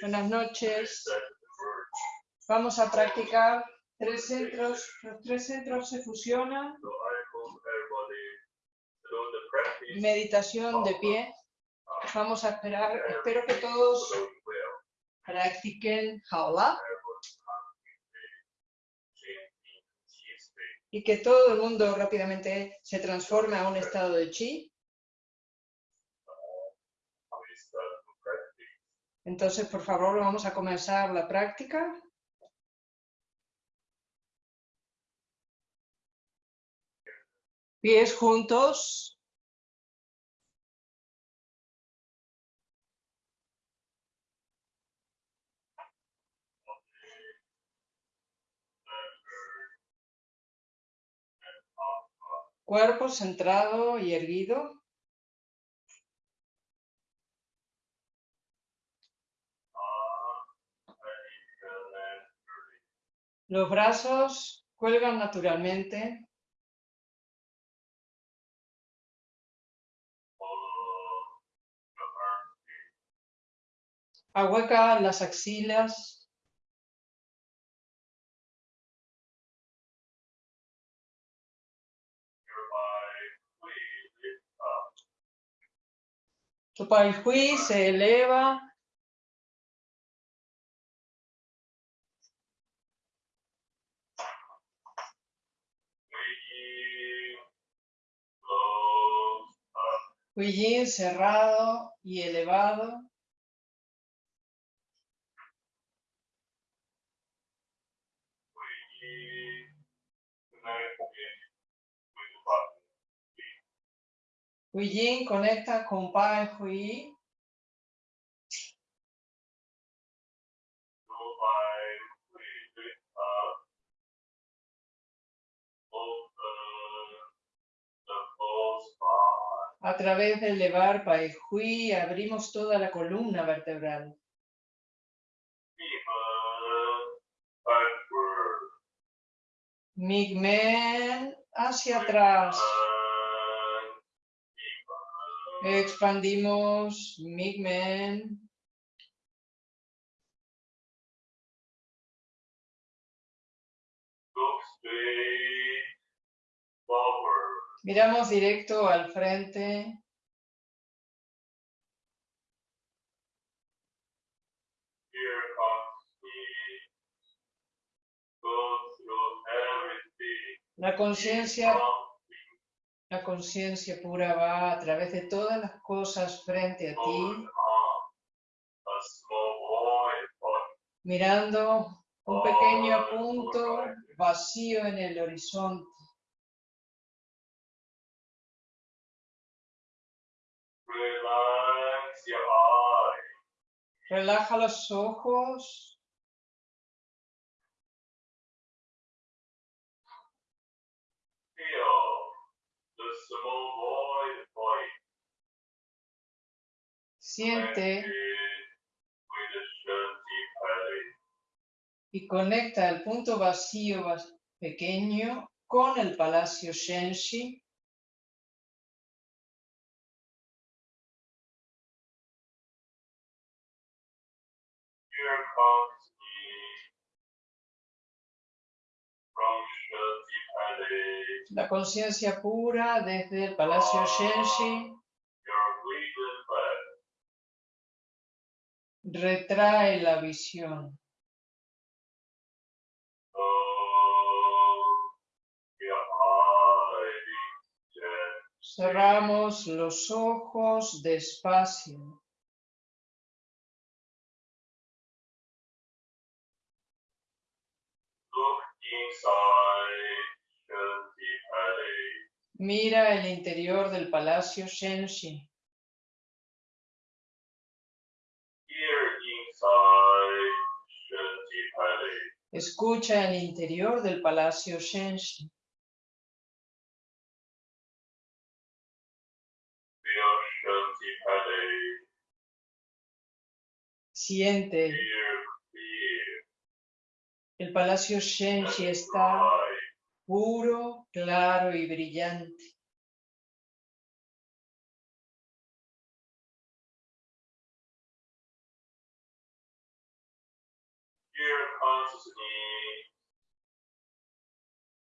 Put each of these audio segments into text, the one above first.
Buenas noches. Vamos a practicar tres centros. Los tres centros se fusionan. Meditación de pie. Vamos a esperar. Espero que todos practiquen jaula. Y que todo el mundo rápidamente se transforme a un estado de chi. Entonces, por favor, vamos a comenzar la práctica. Pies juntos. Cuerpo centrado y erguido. Los brazos cuelgan naturalmente. Ahueca las axilas. Tu hui se eleva Huillín cerrado y elevado. Huillín conecta con Pai Hui. A través del levar Pai Hui abrimos toda la columna vertebral. Migmen hacia atrás. Expandimos Migmen. Miramos directo al frente. La conciencia, la conciencia pura va a través de todas las cosas frente a ti, mirando un pequeño punto vacío en el horizonte. Relaja los ojos. Siente. Y conecta el punto vacío pequeño con el palacio Shenshi La conciencia pura desde el Palacio Shenshi retrae la visión. Cerramos los ojos despacio. Mira el interior del palacio Shenshi. Escucha el interior del palacio Shenshi. Siente. El palacio Shenshi está puro, claro y brillante.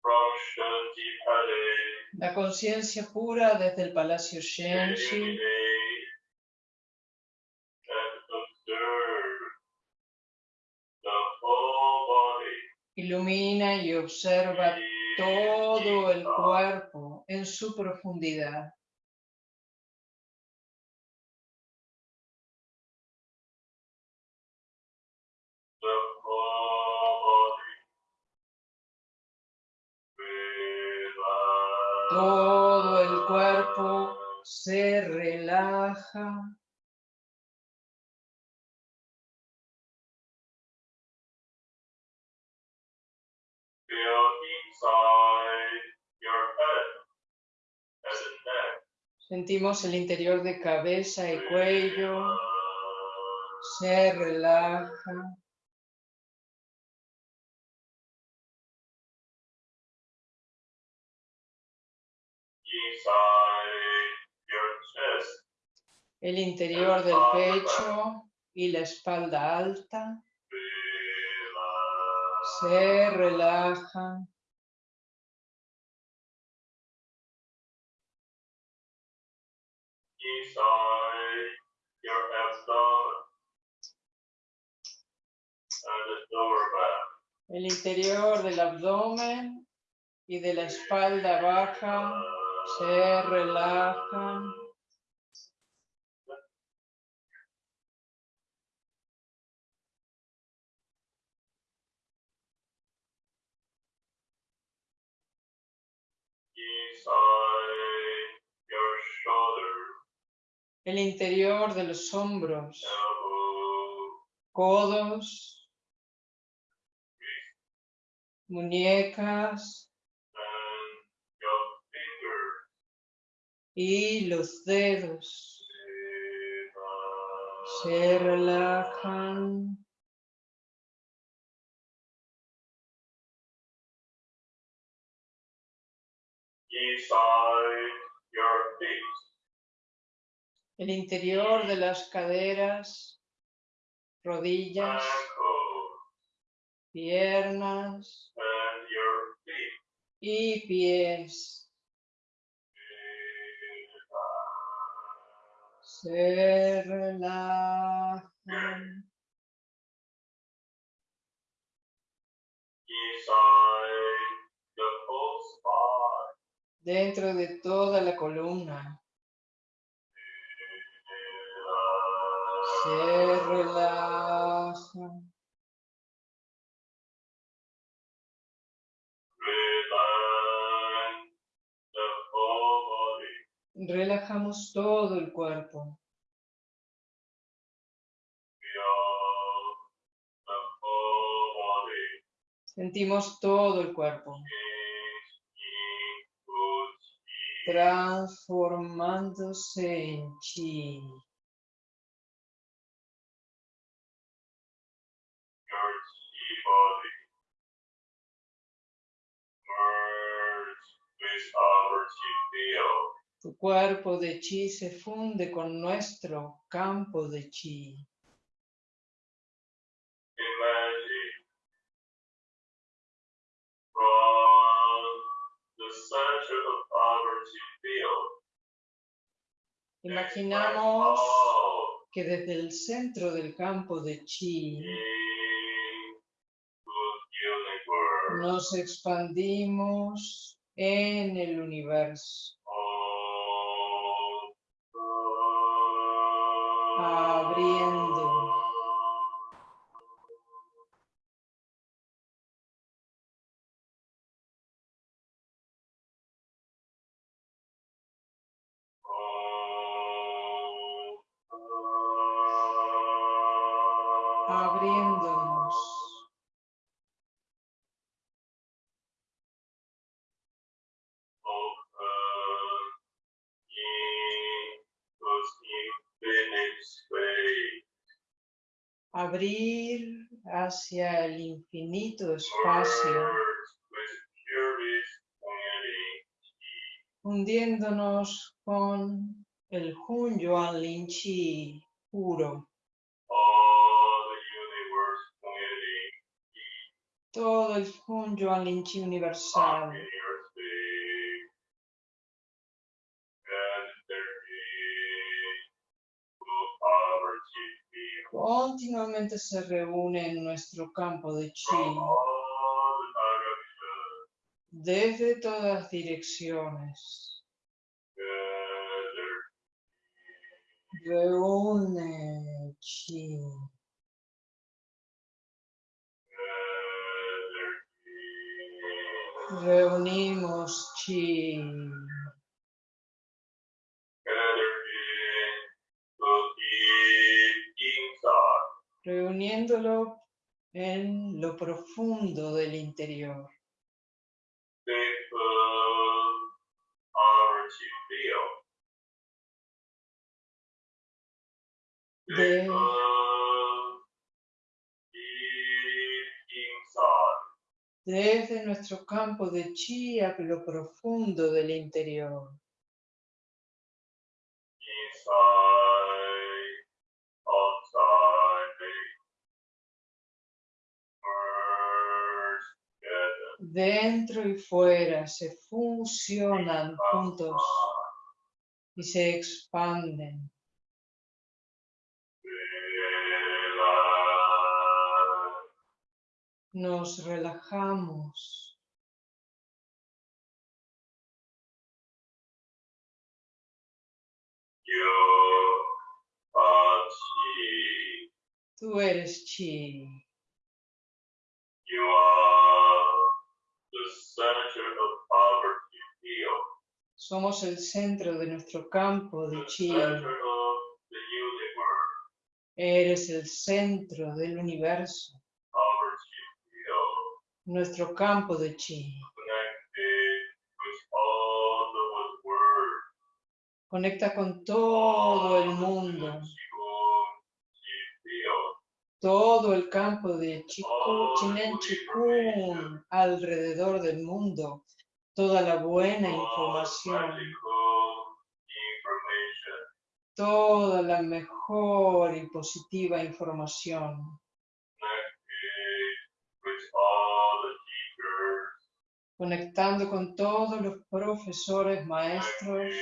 from Palace. La conciencia pura desde el Palacio Shenshi ilumina y observa todo el cuerpo en su profundidad. Todo el cuerpo se relaja. Sentimos el interior de cabeza y cuello. Se relaja. El interior del pecho y la espalda alta. Se relajan. El interior del abdomen y de la espalda baja se relajan. El interior de los hombros, codos, muñecas. Y los dedos. Se relajan. Inside your feet, El interior de las caderas, rodillas, piernas and your feet. y pies. Se relajan. Inside the. Dentro de toda la columna. Se body. Relajamos todo el cuerpo. Sentimos todo el cuerpo. Transformándose en chi. Tu cuerpo de chi se funde con nuestro campo de chi. Imaginamos que desde el centro del campo de chi nos expandimos en el universo, abriendo. Abriéndonos. Abrir hacia el infinito espacio, hundiéndonos con el Hun Yuan Lin Chi puro. Todo el Hunyuan Linchi universal. Continuamente se reúne en nuestro campo de chi desde todas direcciones. Reúne chi. Reunimos chi. Reuniéndolo en lo profundo del interior. Desde nuestro campo de chi a lo profundo del interior. Dentro y fuera se fusionan juntos y se expanden. Nos relajamos. Are chi. Tú eres chi. You are the center of our field, Somos el centro de nuestro campo de the chi. Eres el centro del universo. Nuestro campo de chi. Conecta con todo el mundo. todo el campo de Chiku, Chinen Chikun alrededor del mundo, toda la buena información, toda la mejor y positiva información, conectando con todos los profesores, maestros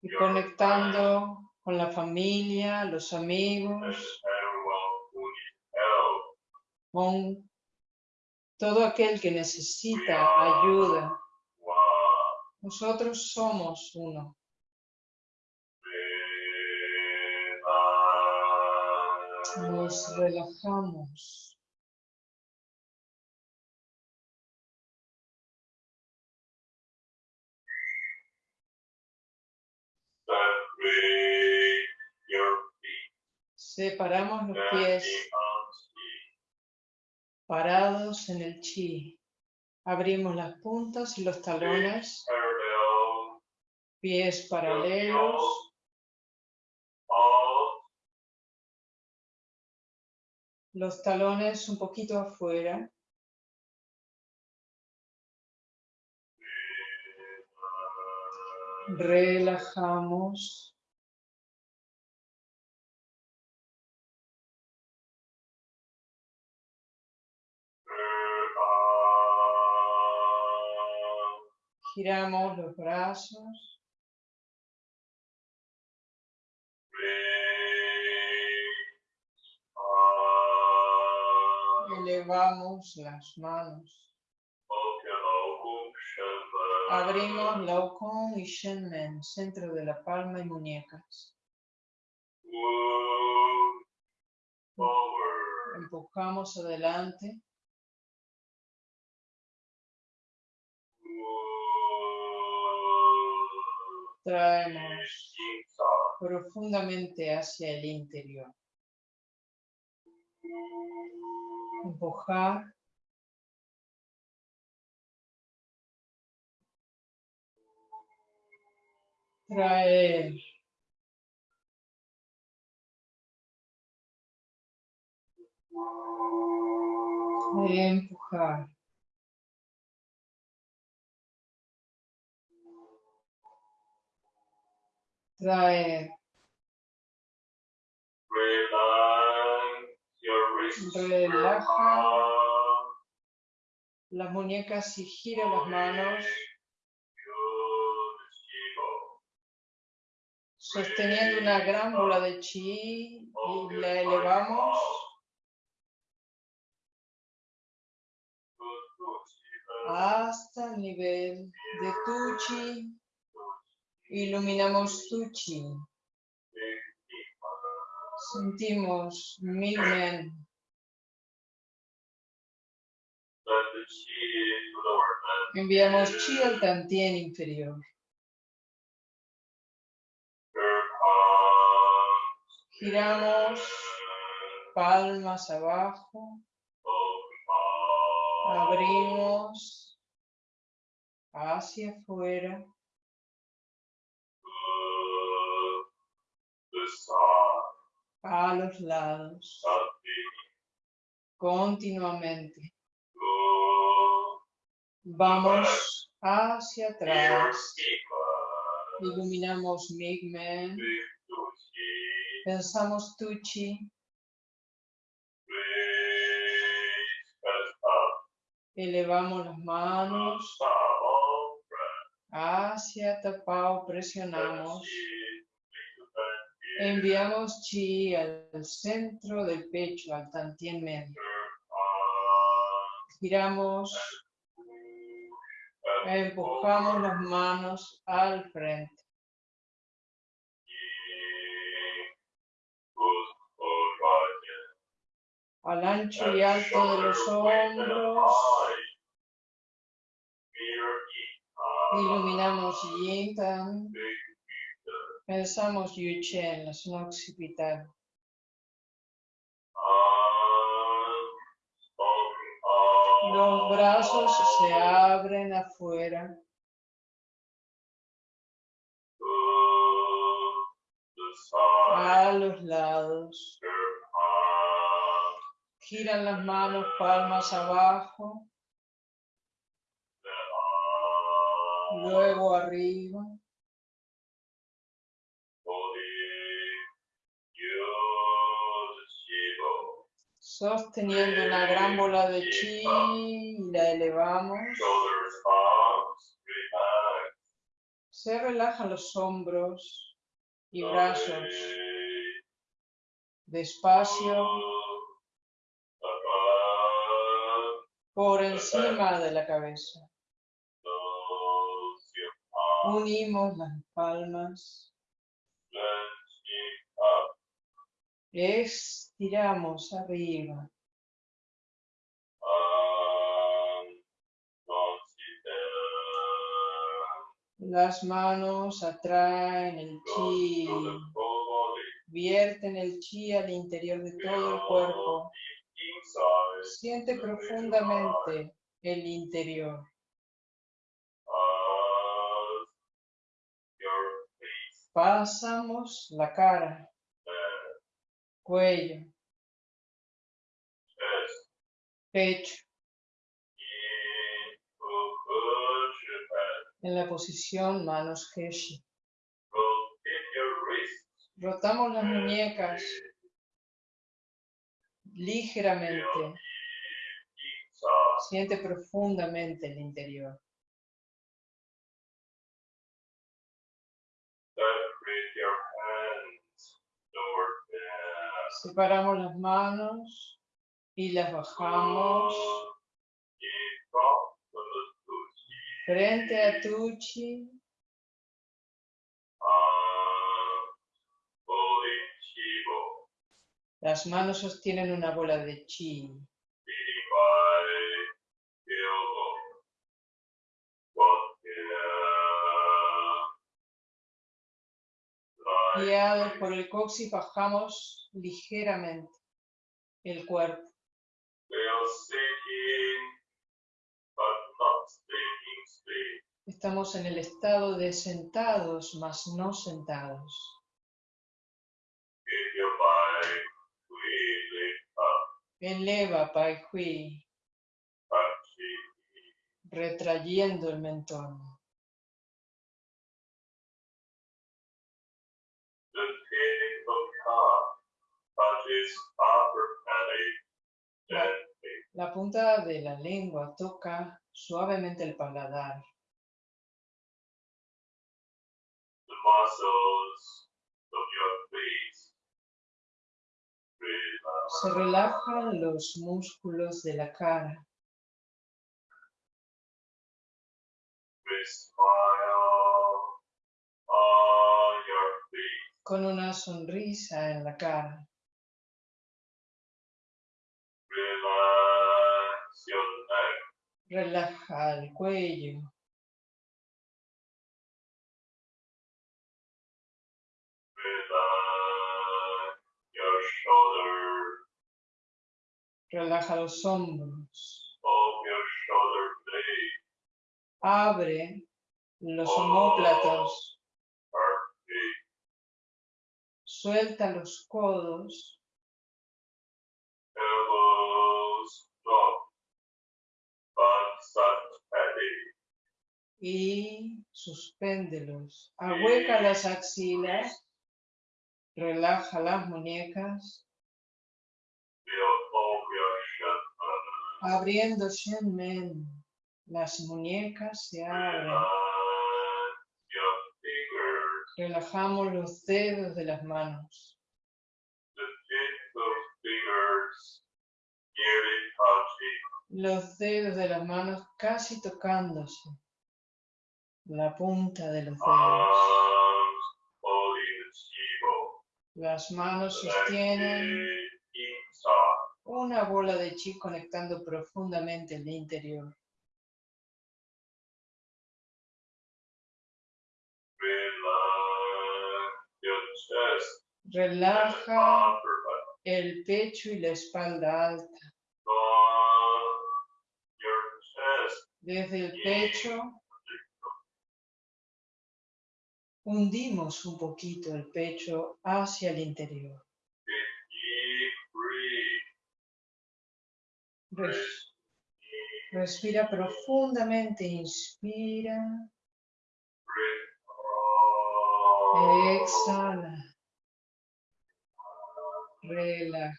y conectando con la familia, los amigos, con todo aquel que necesita ayuda. Nosotros somos uno. Nos relajamos. Separamos los pies parados en el chi. Abrimos las puntas y los talones, pies paralelos, los talones un poquito afuera. Relajamos. Giramos los brazos. Elevamos las manos. Abrimos Laokon y Shenmen, centro de la palma y muñecas. Empujamos adelante. Traemos profundamente hacia el interior. Empujar. Traer. Empujar. Traer. Relaja. las muñecas y gira las manos, sosteniendo una gran bola de chi y la elevamos hasta el nivel de tu chi. Iluminamos tu chi. Big Shiva. Sentimos mil men. Let the chi into the organ. Enviamos chi al tantien inferior. Giramos palmas abajo. Abrimos hacia afuera. A los lados, continuamente. Vamos hacia atrás. Iluminamos Migmen. Pensamos Tuchi. Elevamos las manos hacia Tapao. Presionamos. Enviamos Chi al centro del pecho, al Tantien medio. Giramos. Empujamos las manos al frente. Al ancho y alto de los hombros. Iluminamos Yin Tan. Pensamos Yuchen, la zona occipital. Los brazos se abren afuera. A los lados. Giran las manos palmas abajo. Luego arriba. Sosteniendo una gran bola de chi y la elevamos. Se relajan los hombros y brazos. Despacio por encima de la cabeza. Unimos las palmas. Estiramos arriba. Las manos atraen el chi. Vierten el chi al interior de todo el cuerpo. Siente profundamente el interior. Pasamos la cara, cuello, pecho, en la posición manos Heshi. Rotamos las muñecas ligeramente. Siente profundamente el interior. Separamos las manos y las bajamos frente a Tuchi. Las manos sostienen una bola de chi. Guiados por el coxis bajamos ligeramente el cuerpo. Estamos en el estado de sentados, mas no sentados. Eleva Pai Hui, retrayendo el mentón. La punta de la lengua toca suavemente el paladar. The muscles of your face relax. Se relajan los músculos de la cara. Con una sonrisa en la cara. Relaja el cuello. Relaja los hombros. Abre los omóplatos. Perfect. Suelta los codos. Y suspéndelos. Ahueca las axilas, relaja las muñecas, abriendo Shenmen. Las muñecas se abren. Relajamos los dedos de las manos. Los dedos de las manos casi tocándose. La punta de los dedos. Las manos sostienen una bola de chi conectando profundamente el interior. Relaja el pecho y la espalda alta. Desde el pecho hundimos un poquito el pecho hacia el interior. Respira profundamente, inspira, exhala, relaja.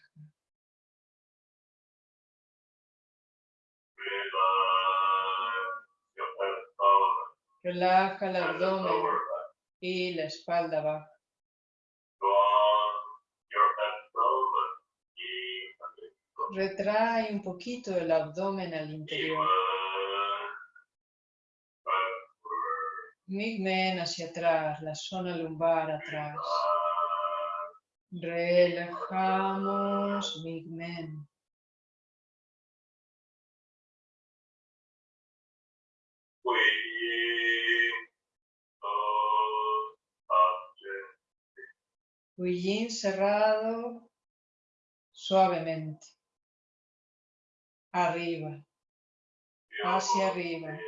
Relaja el abdomen. Y la espalda baja. Retrae un poquito el abdomen al interior. Migmen hacia atrás, la zona lumbar atrás. Relajamos, Migmen. Huillín cerrado suavemente. Arriba, hacia arriba.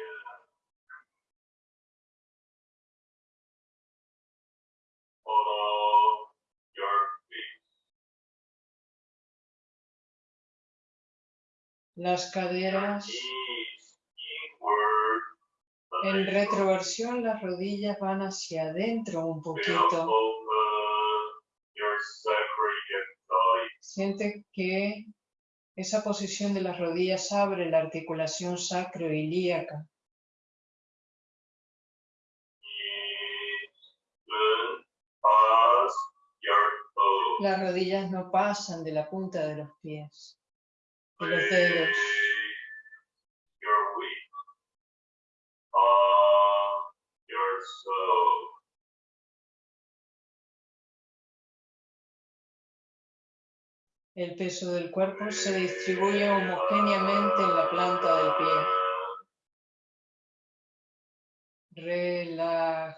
Las caderas en retroversión, las rodillas van hacia adentro un poquito. Siente que esa posición de las rodillas abre la articulación toes. Las rodillas no pasan de la punta de los pies, de los dedos. El peso del cuerpo se distribuye homogéneamente en la planta del pie. Relaja.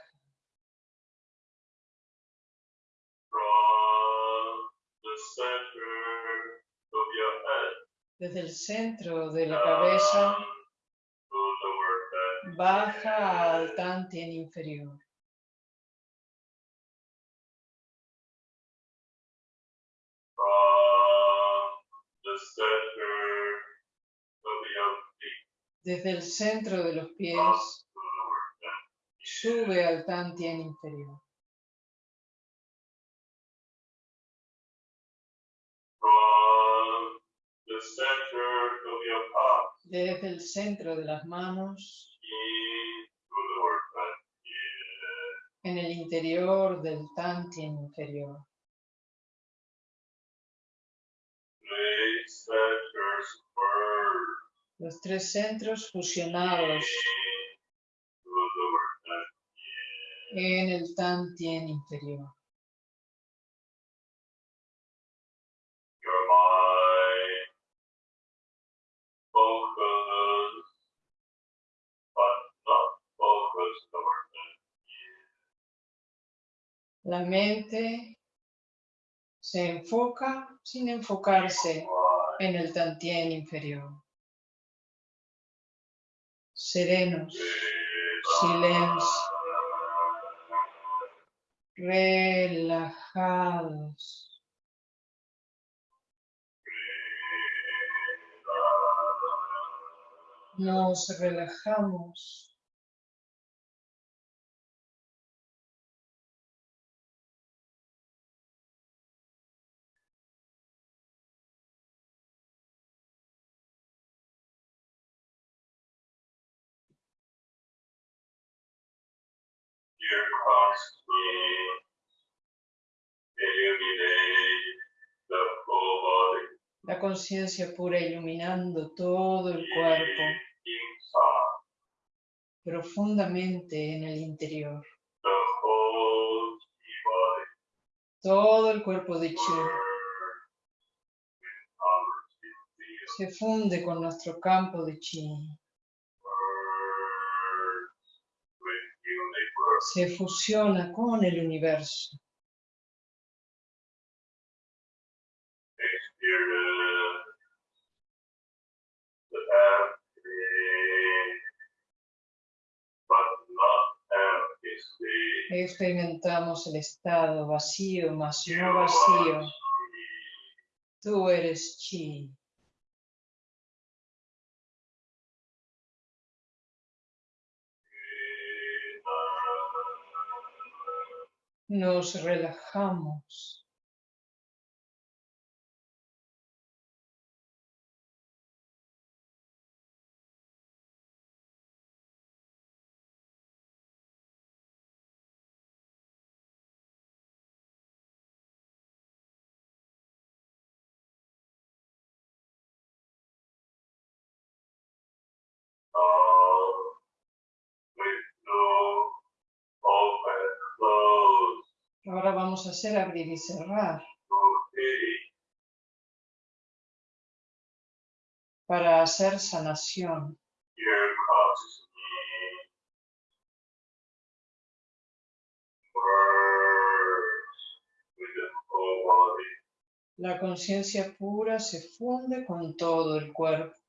Desde el centro de la cabeza baja al tantien inferior. Desde el centro de los pies sube al tantien inferior. Desde el centro de las manos en el interior del Tantien inferior. Los tres centros fusionados en el Tantien inferior. La mente se enfoca sin enfocarse en el Tantien inferior. Serenos, silencio, relajados. Nos relajamos. La conciencia pura iluminando todo el cuerpo profundamente en el interior. Todo el cuerpo de Chi se funde con nuestro campo de Chi. Se fusiona con el universo. Experimentamos el estado vacío, más no vacío. Tú eres Chi. Nos relajamos. Ahora vamos a hacer abrir y cerrar para hacer sanación. La conciencia pura se funde con todo el cuerpo.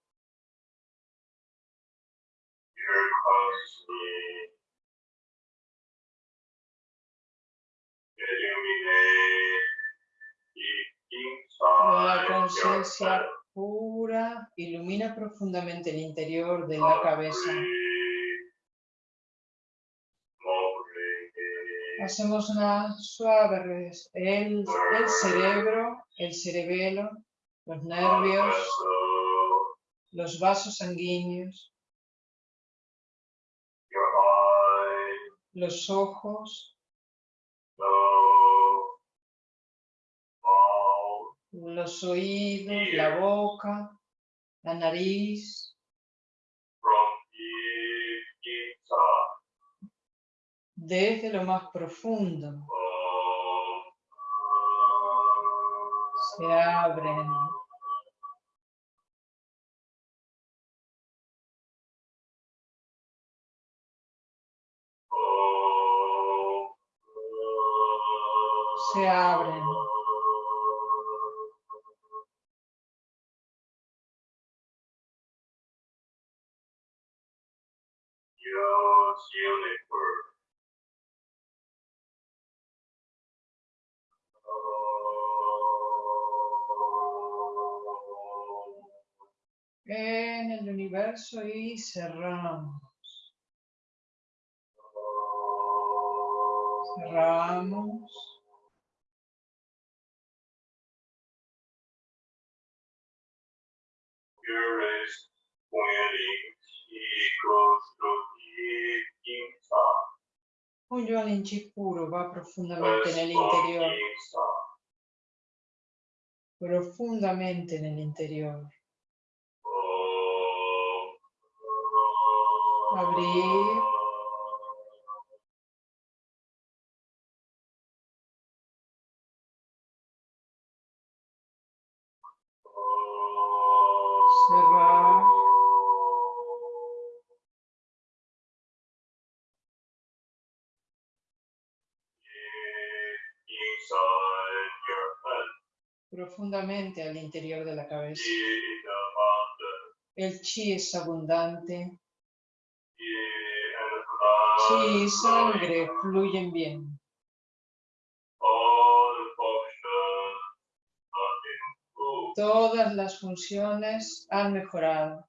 La conciencia pura ilumina profundamente el interior de la cabeza. Hacemos una suave el, el cerebro, el cerebelo, los nervios, los vasos sanguíneos, los ojos, los oídos, la boca, la nariz, desde lo más profundo. Se abren. Se abren universo y cerramos. Cerramos. Un Yuan Chi puro va profundamente As nell'interior, inside. profundamente nell'interior. Profundamente al interior de la cabeza. El chi es abundante, blood, sangre fluyen bien. Todas las funciones han mejorado,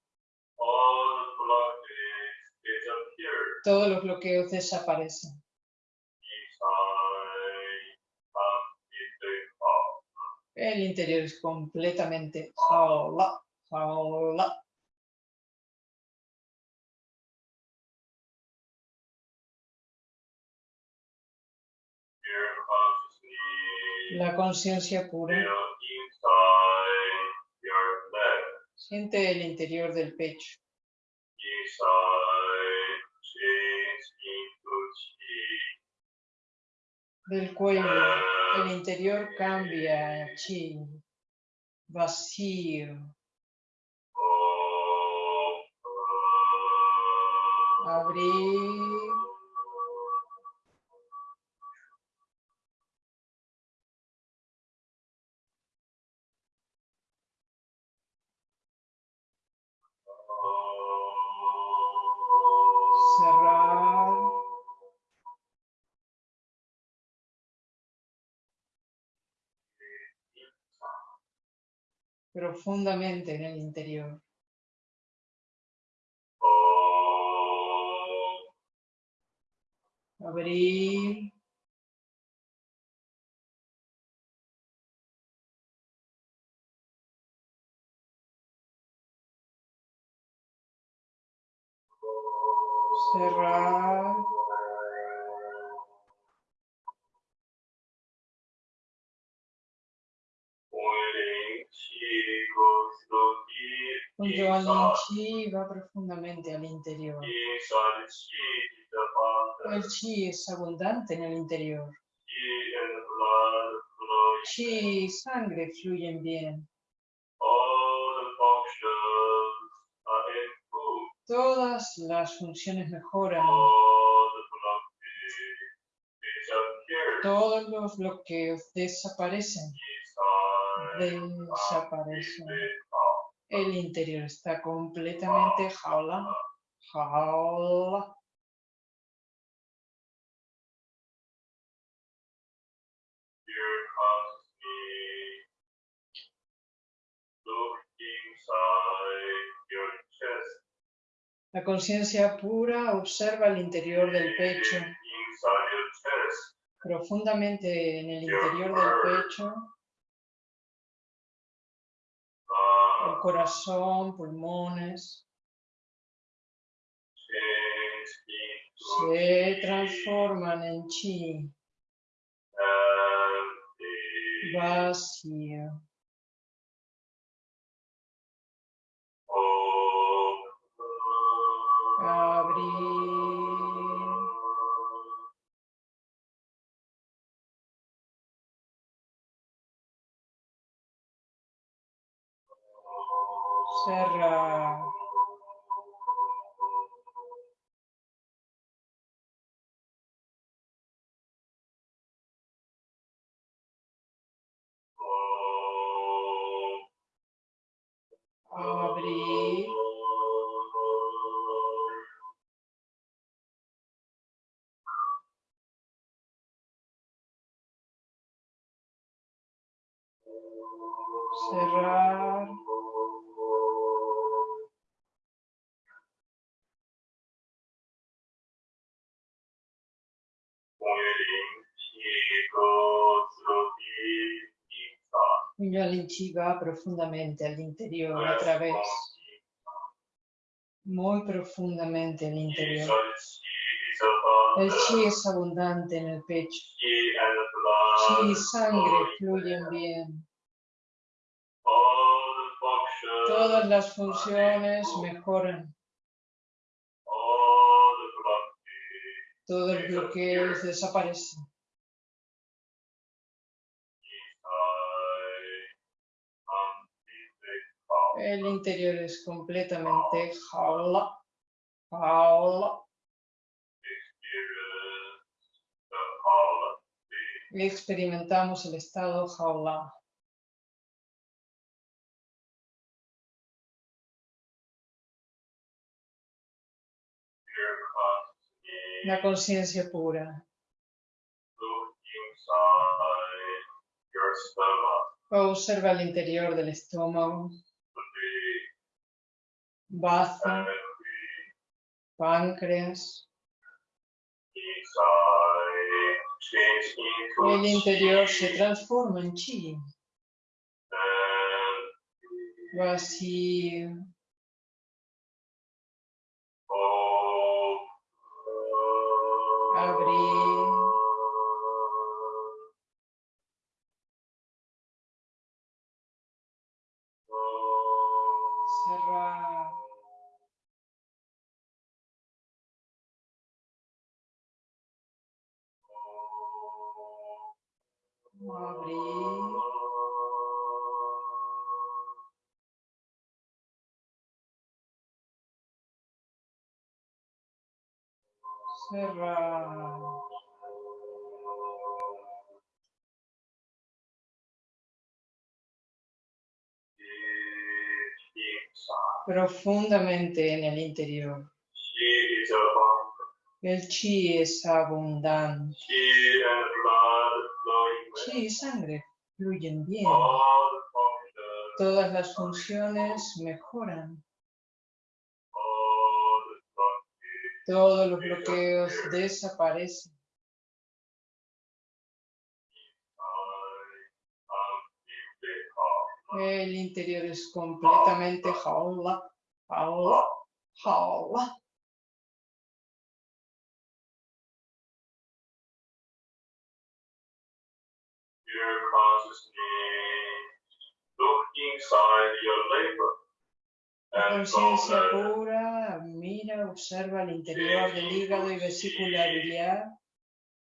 todos los bloqueos desaparecen. El interior es completamente. La conciencia pura. Siente el interior del pecho, del cuello. El interior cambia chi, vacío, Oh, abrir, profundamente en el interior. Abrir, cerrar, un Yuan Chi va profundamente al interior. Abundant. El chi es abundante en el interior. Chi y sangre fluyen bien. Todas las funciones mejoran. Todos los bloqueos desaparecen. Desaparecen. El interior está completamente jaula. Jaula. La conciencia pura observa el interior del pecho. Profundamente en el interior del pecho. Corazón, pulmones. Se transforman en chi. Vacío. Abrir. Cerrar. Abrir. Cerrar. Yolinchi va profundamente al interior a través, muy profundamente al interior. El chi es abundante en el pecho. Chi y sangre fluyen bien. Todas las funciones mejoran. Todo el bloqueo desaparece. El interior es completamente jaula. Jaula. Experimentamos el estado jaula. La conciencia pura. Observa el interior del estómago, bazo, páncreas. El interior se transforma en chi, vacío, abrir, abrir, cerrar. profundamente en el interior. El chi es abundante. Chi y sangre fluyen bien. Todas las funciones mejoran. Todos los bloqueos desaparecen. El interior es completamente jaula, jaula, jaula. Inside your labor. Conciencia there, pura mira, observa el interior del hígado y vesícula biliar.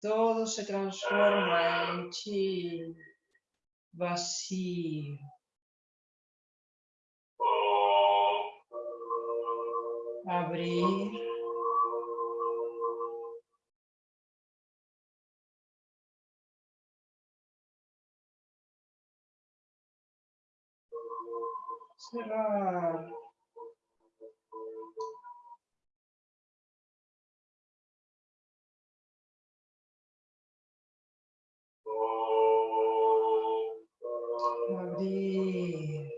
Todo se transforma en chi vacío. oh, Abrir. Cerrar. oh, Abrir.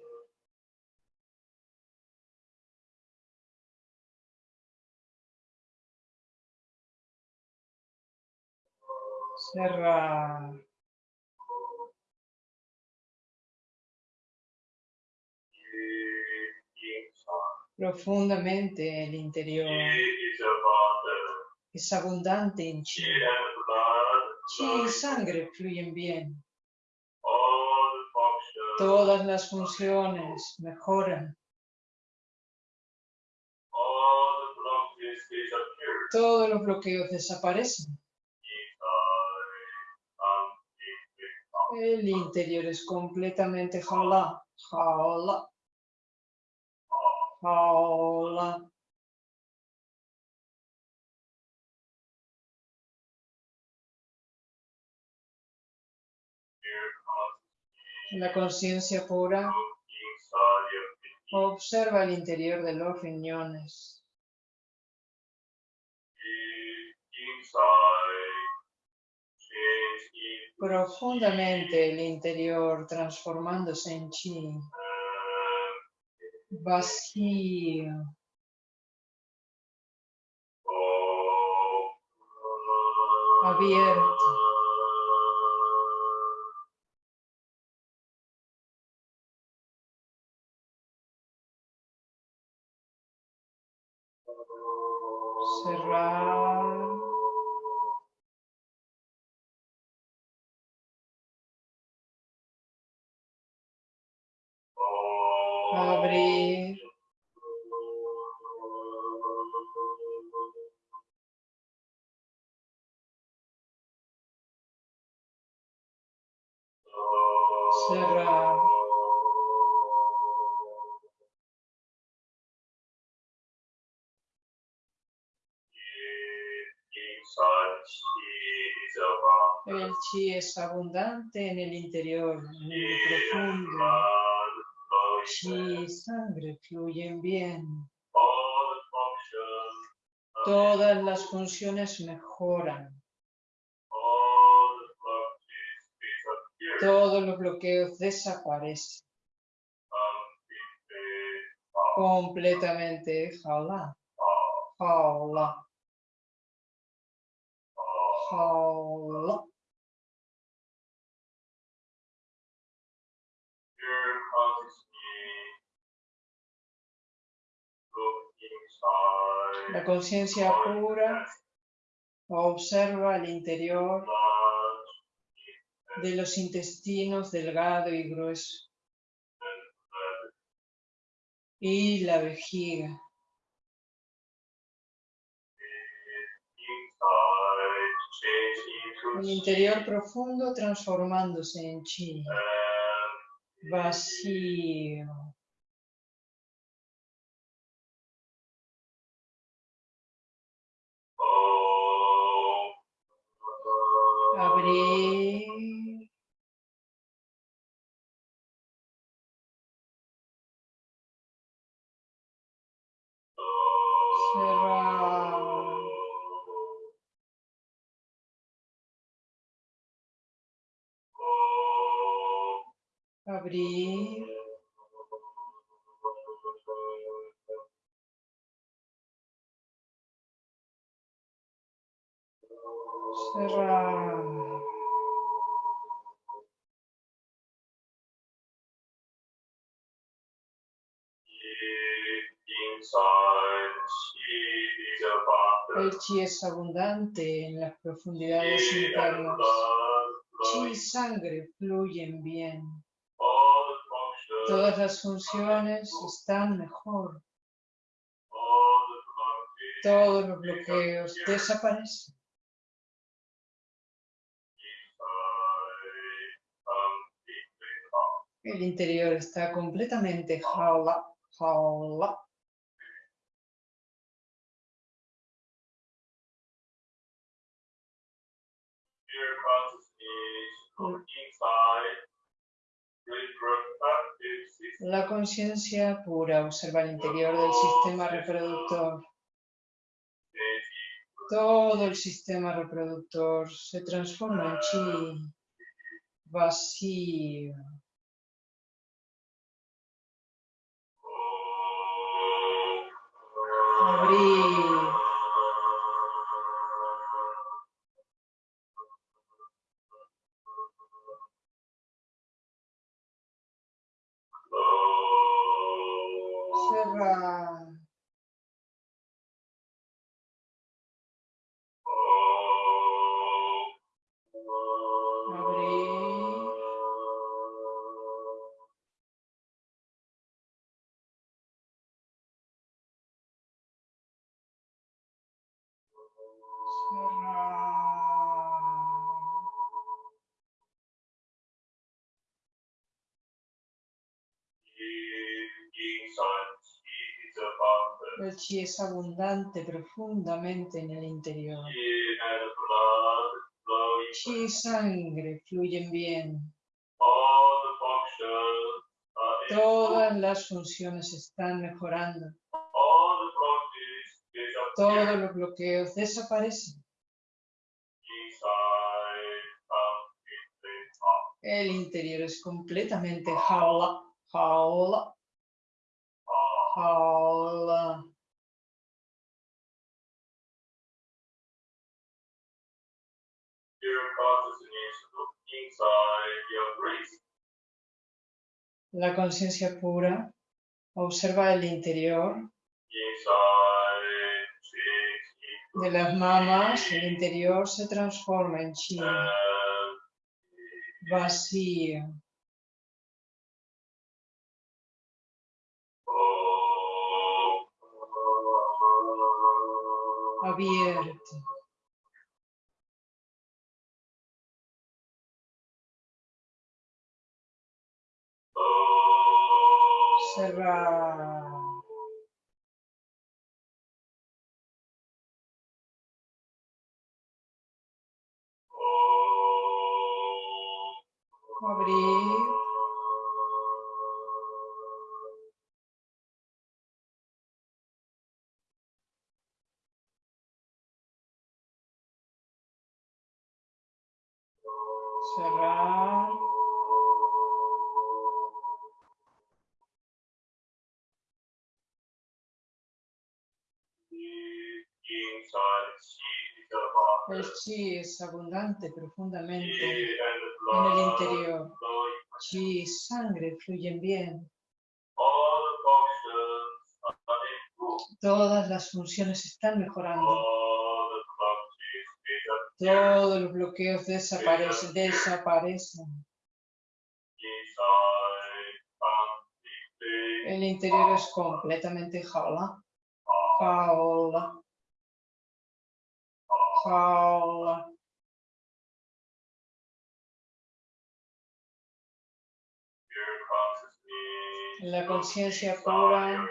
Profundamente el interior es abundante en chi. Chi y sangre fluyen bien. Todas las funciones mejoran. Todos los bloqueos desaparecen. Completely calm. El interior es completamente jaula, jaula, La conciencia pura observa el interior de los riñones. Profundamente el interior transformándose en chi. Vacío. oh, el chi es abundante en el interior, en el profundo. Chi y sangre fluyen bien. Todas las funciones mejoran. Todos los bloqueos desaparecen. Completamente. Jaula, jaula, Look inside. La conciencia pura observa el interior de los intestinos delgado y grueso y la vejiga. El interior profundo transformándose en chi, vacío. Abrir, El chi es abundante en las profundidades internas. Chi y sangre fluyen bien. Todas las funciones están mejor. Todos los bloqueos desaparecen. El interior está completamente jaula, jaula. La conciencia pura observa el interior del sistema reproductor. Todo el sistema reproductor se transforma en chi, vacío. Abrir, cerrar, El chi es abundante profundamente en el interior. Chi y sangre fluyen bien. Todas las funciones están mejorando. Todos los bloqueos desaparecen. El interior es completamente jaula, jaula, jaula. La conciencia pura observa el interior De las mamas, el interior se transforma en chi vacío. abierto. Cerrar. Abrir. Cerrar. El chi es abundante profundamente en el interior. Chi y sangre fluyen bien. Todas las funciones están mejorando. Todos los bloqueos desaparecen. Desaparecen. El interior es completamente jaula. Jaula. La conciencia pura.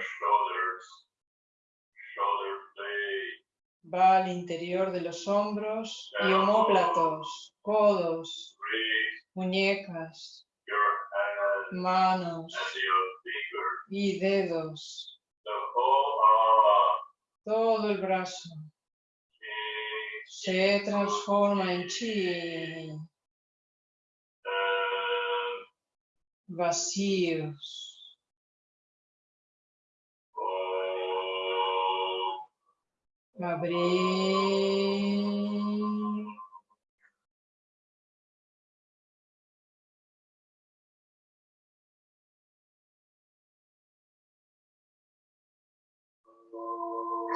va al interior de los hombros y omóplatos, codos, muñecas, manos y dedos. Todo el brazo. Se transforma en chi, vacíos. Abrir.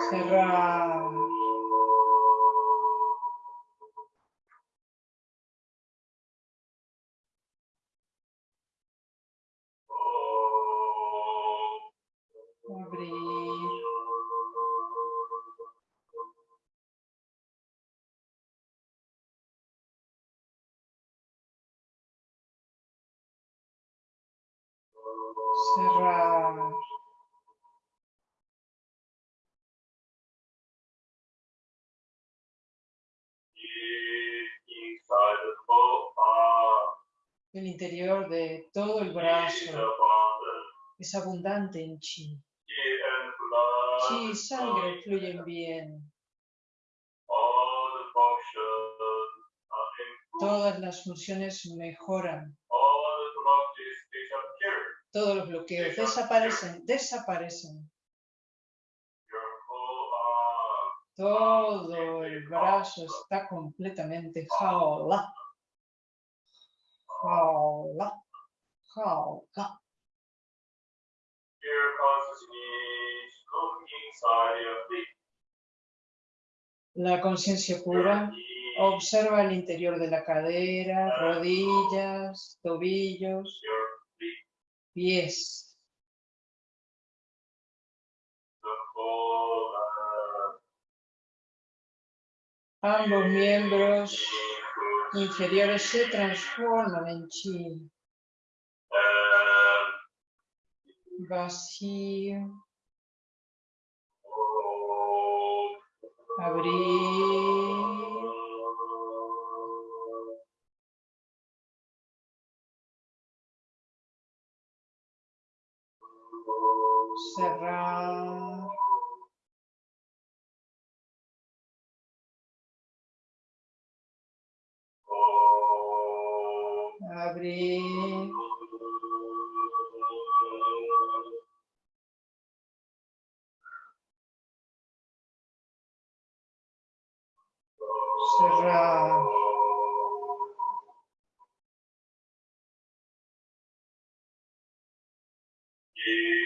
Cerrar. El interior de todo el brazo es abundante en chi. Chi y sangre fluyen bien. Todas las funciones mejoran. Todos los bloqueos desaparecen, desaparecen. Todo el brazo está completamente jaula. Jaula. Jaula. La conciencia pura observa el interior de la cadera, rodillas, tobillos, pies. Ambos miembros inferiores se transforman en chi. Vacío. Abrir. Cerrar. Abrir. Cerrar. inside chi is abundant.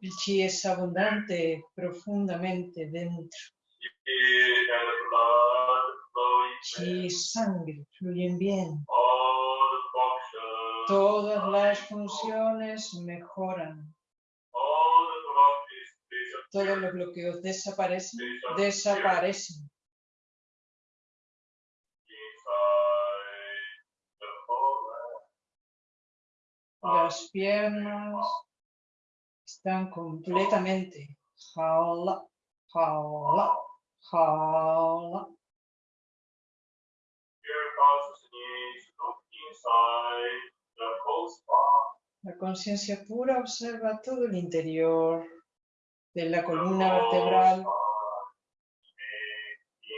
El chi es abundante profundamente dentro. Chi y sangre fluyen bien. Todas las funciones mejoran. Todos los bloqueos desaparecen. Desaparecen. Las piernas están completamente jaula, jaula, jaula. La conciencia pura observa todo el interior de la columna vertebral,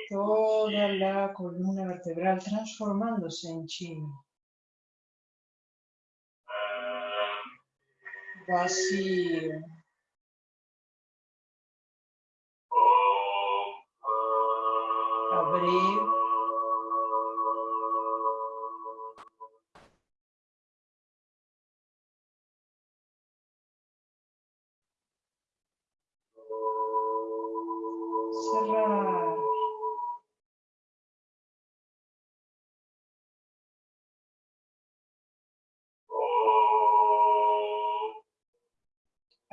toda la columna vertebral transformándose en chi, vacío, Abrir.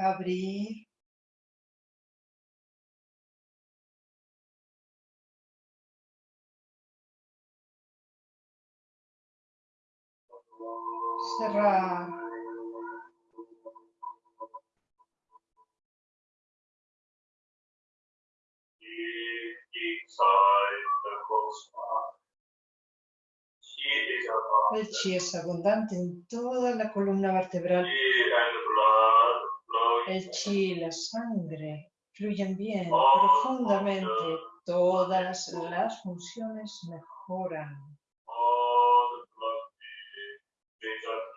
Abrir, cerrar, el chi es abundante en toda la columna vertebral. El chi la sangre fluyen bien, profundamente. Todas las funciones mejoran.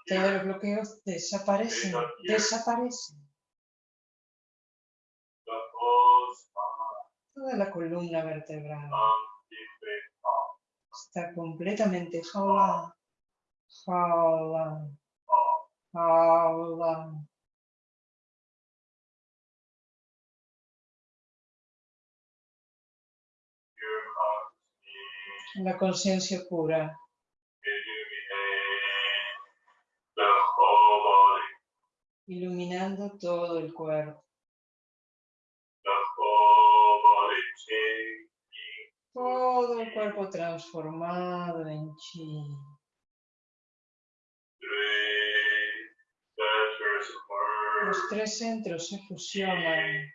Todos los bloqueos desaparecen, desaparecen. Toda la columna vertebral está completamente jaula, jaula, jaula. La conciencia pura iluminando todo el cuerpo. Todo el cuerpo transformado en chi. Los tres centros se fusionan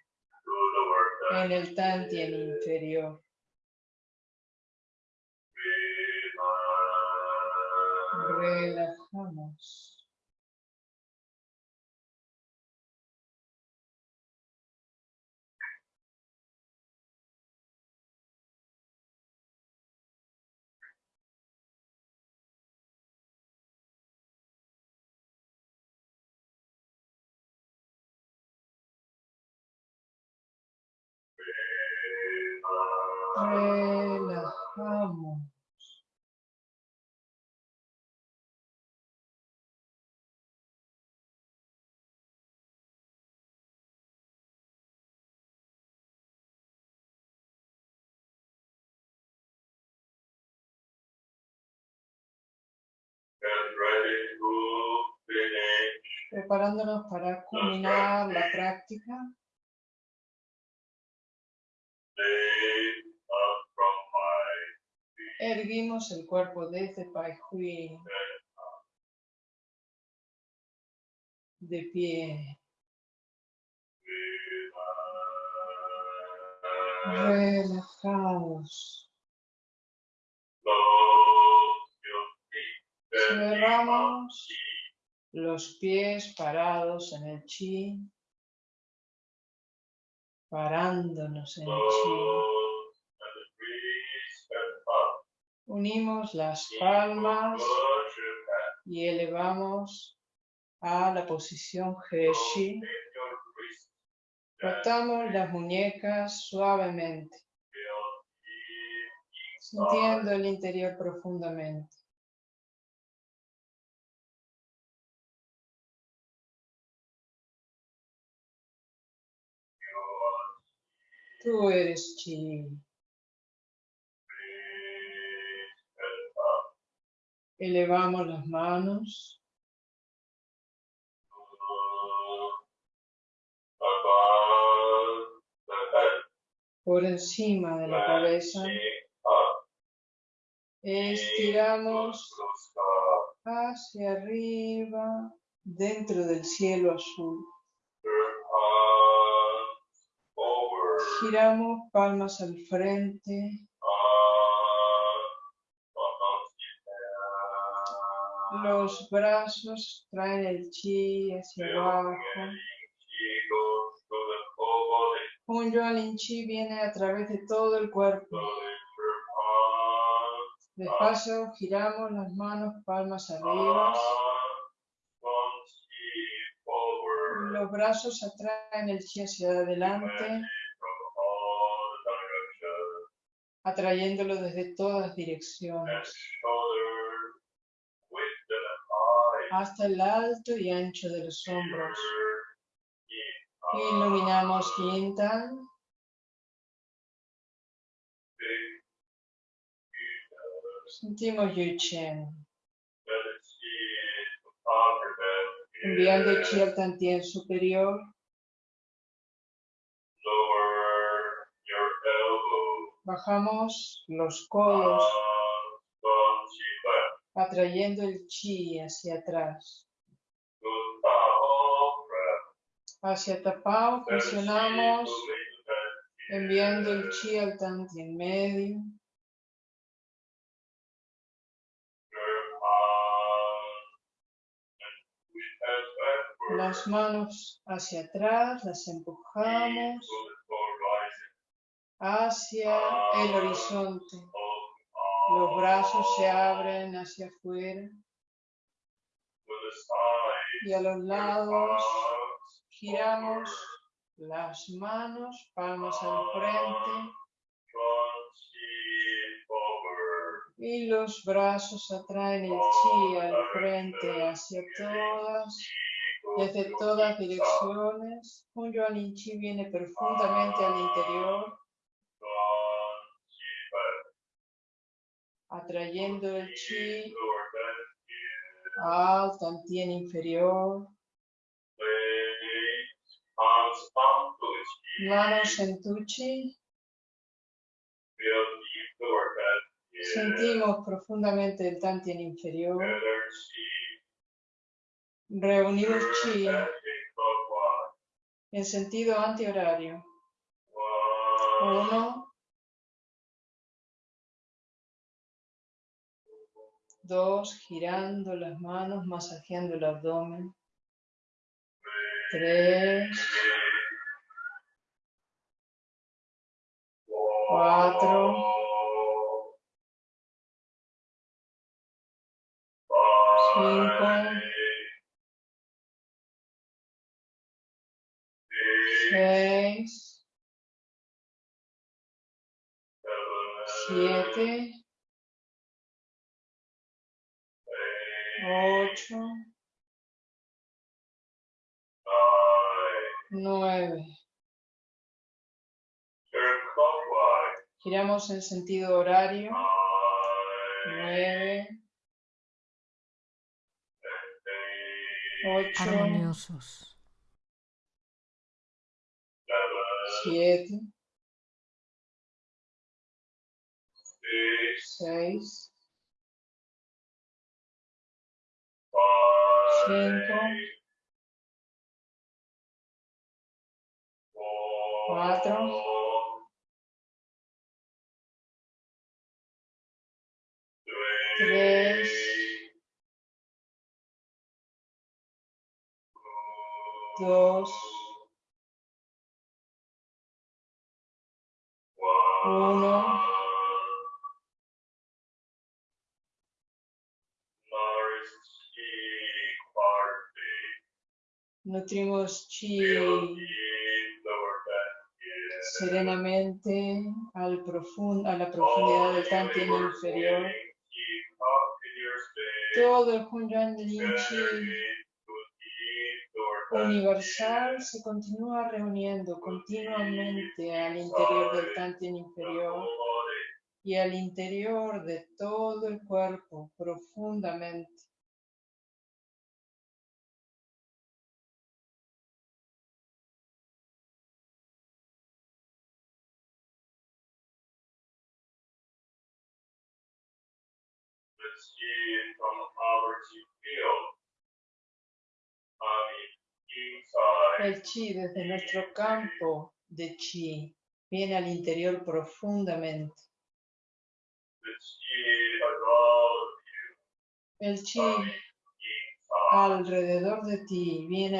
en el Tantien inferior. Relajamos. Relajamos. Preparándonos para culminar la práctica. Erguimos el cuerpo desde Pai Hui. De pie. Relajados. Cerramos los pies parados en el chi. Parándonos en el chi. Unimos las palmas y elevamos a la posición Heshi. Rotamos las muñecas suavemente, sintiendo el interior profundamente. Tú eres chi. Elevamos las manos. Por encima de la cabeza. Estiramos hacia arriba dentro del cielo azul. Giramos palmas al frente. Los brazos traen el chi hacia abajo. Un Yuan Chi viene a través de todo el cuerpo. Despacio giramos las manos palmas arriba. Los brazos atraen el chi hacia adelante, atrayéndolo desde todas direcciones, hasta el alto y ancho de los hombros. Iluminamos Quintan. Sentimos Yuchen. Enviando chi al Tantien superior. Bajamos los codos, atrayendo el chi hacia atrás. Hacia Tapao presionamos, enviando el chi al Tantien medio. Las manos hacia atrás, las empujamos hacia el horizonte. Los brazos se abren hacia afuera. Y a los lados giramos las manos, palmas al frente. Y los brazos atraen el chi al frente hacia todas desde todas direcciones, un Yuan Chi viene profundamente al interior, atrayendo el Chi al Tantien inferior, manos en tu Chi. Sentimos profundamente el Tantien inferior. Reunimos chi en sentido antihorario. Uno. Dos, girando las manos, masajeando el abdomen. Tres. Cuatro. Cinco. seis, siete, ocho, nueve. Giramos en sentido horario. Nueve. Ocho. Armoniosos. siete, seis, cinco, cuatro, tres, dos, uno. Nutrimos chi serenamente al profund a la profundidad del Tantien inferior. Todo el Hunyuan Lin Chi universal se continúa reuniendo continuamente al interior del Tantien inferior y al interior de todo el cuerpo profundamente. From our field El chi desde nuestro campo de chi viene al interior profundamente. El chi alrededor de ti viene